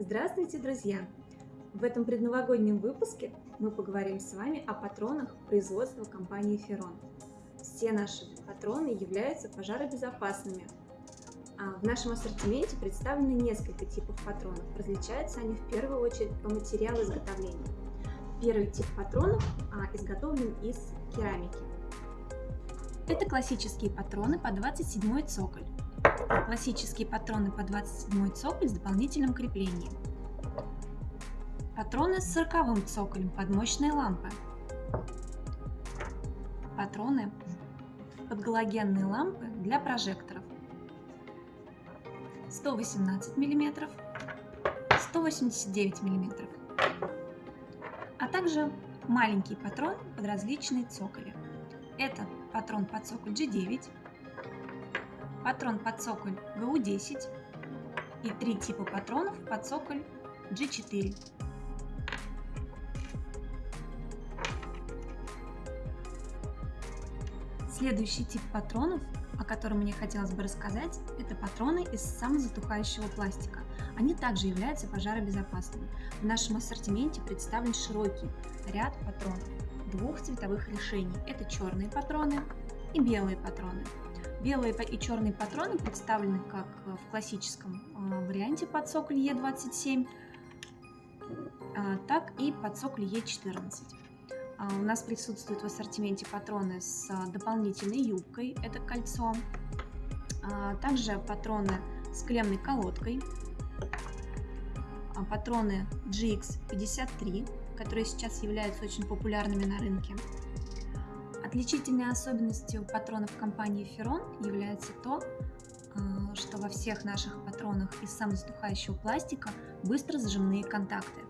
Здравствуйте, друзья! В этом предновогоднем выпуске мы поговорим с вами о патронах производства компании Ferron. Все наши патроны являются пожаробезопасными. А в нашем ассортименте представлены несколько типов патронов. Различаются они в первую очередь по материалу изготовления. Первый тип патронов а, изготовлен из керамики. Это классические патроны по 27 цоколь. Классические патроны по 27 цоколь с дополнительным креплением. Патроны с 40 цоколем под мощные лампы. Патроны под галогенные лампы для прожекторов. 118 мм, 189 мм, а также маленький патрон под различные цоколи. Это патрон под цоколь G9, патрон под цоколь ГУ-10 и три типа патронов под цоколь G4. Следующий тип патронов, о котором мне хотелось бы рассказать, это патроны из самозатухающего пластика. Они также являются пожаробезопасными. В нашем ассортименте представлен широкий ряд патронов двух цветовых решений. Это черные патроны и белые патроны. Белые и черные патроны представлены как в классическом а, варианте под цоколь Е27, а, так и под цоколь Е14. А, у нас присутствуют в ассортименте патроны с дополнительной юбкой, это кольцо, также патроны с клемной колодкой, патроны GX53, которые сейчас являются очень популярными на рынке, Отличительной особенностью патронов компании Ferron является то, э, что во всех наших патронах из самозатухающего пластика быстро зажимные контакты.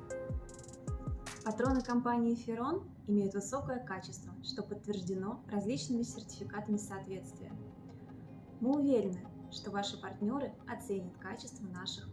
Патроны компании Ferron имеют высокое качество, что подтверждено различными сертификатами соответствия. Мы уверены, что ваши партнеры оценят качество наших